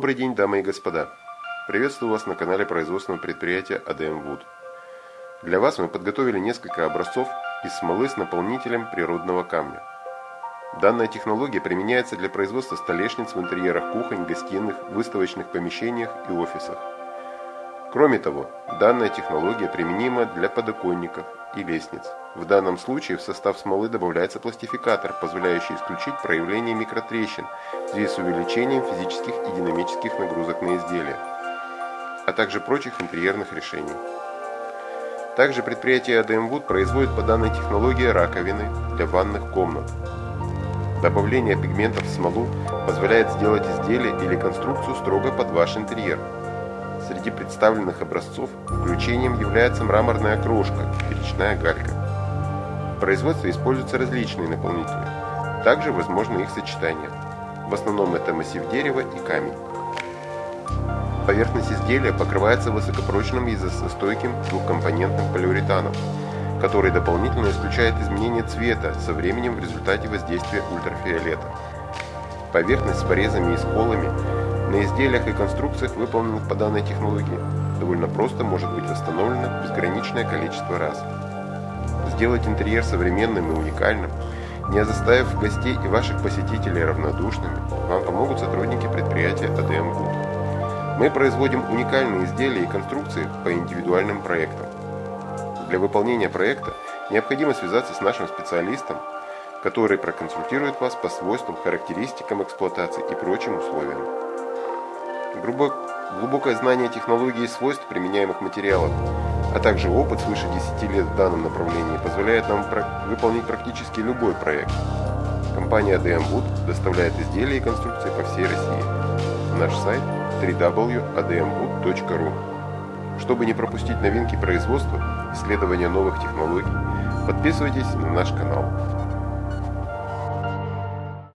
Добрый день, дамы и господа! Приветствую вас на канале производственного предприятия ADM Wood. Для вас мы подготовили несколько образцов из смолы с наполнителем природного камня. Данная технология применяется для производства столешниц в интерьерах кухонь, гостиных, выставочных помещениях и офисах. Кроме того, данная технология применима для подоконников и лестниц. В данном случае в состав смолы добавляется пластификатор, позволяющий исключить проявление микротрещин в связи с увеличением физических и динамических нагрузок на изделие, а также прочих интерьерных решений. Также предприятие ADM Wood производит по данной технологии раковины для ванных комнат. Добавление пигментов в смолу позволяет сделать изделие или конструкцию строго под ваш интерьер – Среди представленных образцов включением является мраморная крошка и речная галька. В производстве используются различные наполнители. Также возможно их сочетание. В основном это массив дерева и камень. Поверхность изделия покрывается высокопрочным и изостойким двухкомпонентным полиуретаном, который дополнительно исключает изменение цвета со временем в результате воздействия ультрафиолета. Поверхность с порезами и сколами на изделиях и конструкциях, выполненных по данной технологии, довольно просто может быть восстановлено безграничное количество раз. Сделать интерьер современным и уникальным, не заставив гостей и ваших посетителей равнодушными, вам помогут сотрудники предприятия ADM Wood. Мы производим уникальные изделия и конструкции по индивидуальным проектам. Для выполнения проекта необходимо связаться с нашим специалистом, который проконсультирует вас по свойствам, характеристикам эксплуатации и прочим условиям. Глубокое знание технологий и свойств применяемых материалов, а также опыт свыше 10 лет в данном направлении позволяет нам выполнить практически любой проект. Компания ADM Wood доставляет изделия и конструкции по всей России. Наш сайт www.admwood.ru Чтобы не пропустить новинки производства, исследования новых технологий, подписывайтесь на наш канал.